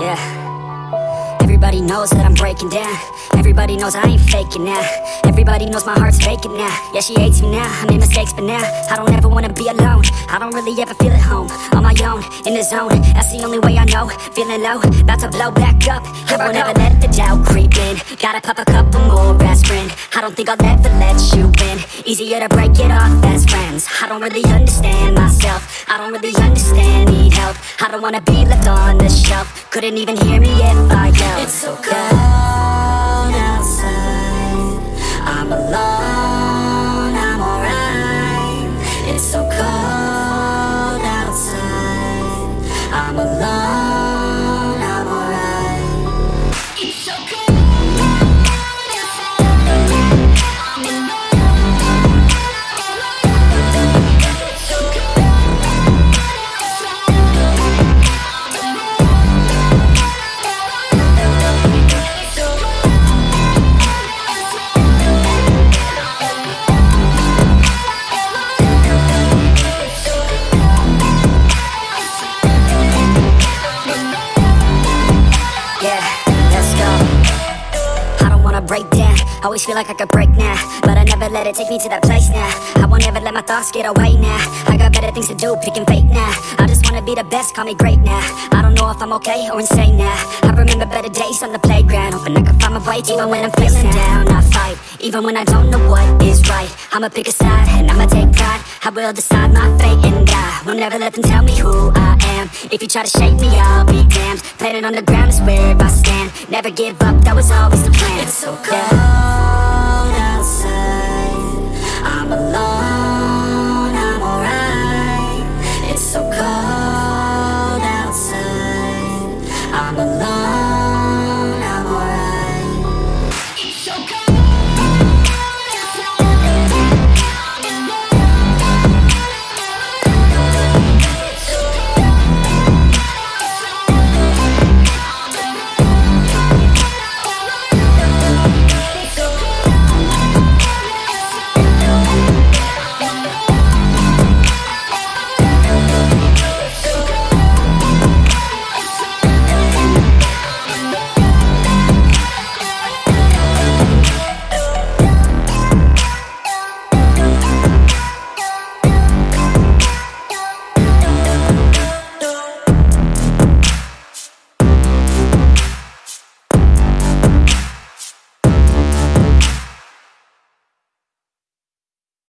Yeah. Everybody knows that I'm breaking down. Everybody knows I ain't faking now. Everybody knows my heart's vacant now. Yeah, she hates me now, I made mistakes but now I don't ever wanna be alone. I don't really ever feel at home. On my own, in the zone. That's the only way I know. Feeling low, about to blow back up. I won't ever let the doubt creep in. Gotta pop a couple more aspirin. I don't think I'll ever let you in Easier to break it off best friends. I don't really understand myself. I don't really understand, need help. I don't wanna be left on the shelf. Couldn't even hear me if I yelled so cold Always feel like I could break now. But I never let it take me to that place now. I won't ever let my thoughts get away now. I got better things to do, picking fate now. I just wanna be the best, call me great now. I don't know if I'm okay or insane now. I remember better days on the playground. Hoping I can find my way even when I'm feeling down. I fight, even when I don't know what is right. I'ma pick a side and I'ma take pride. I will decide my fate and I will never let them tell me who I am. If you try to shake me, I'll be damned. Planet on the ground is where I stand. Never give up, that was always the plan. I'm alive.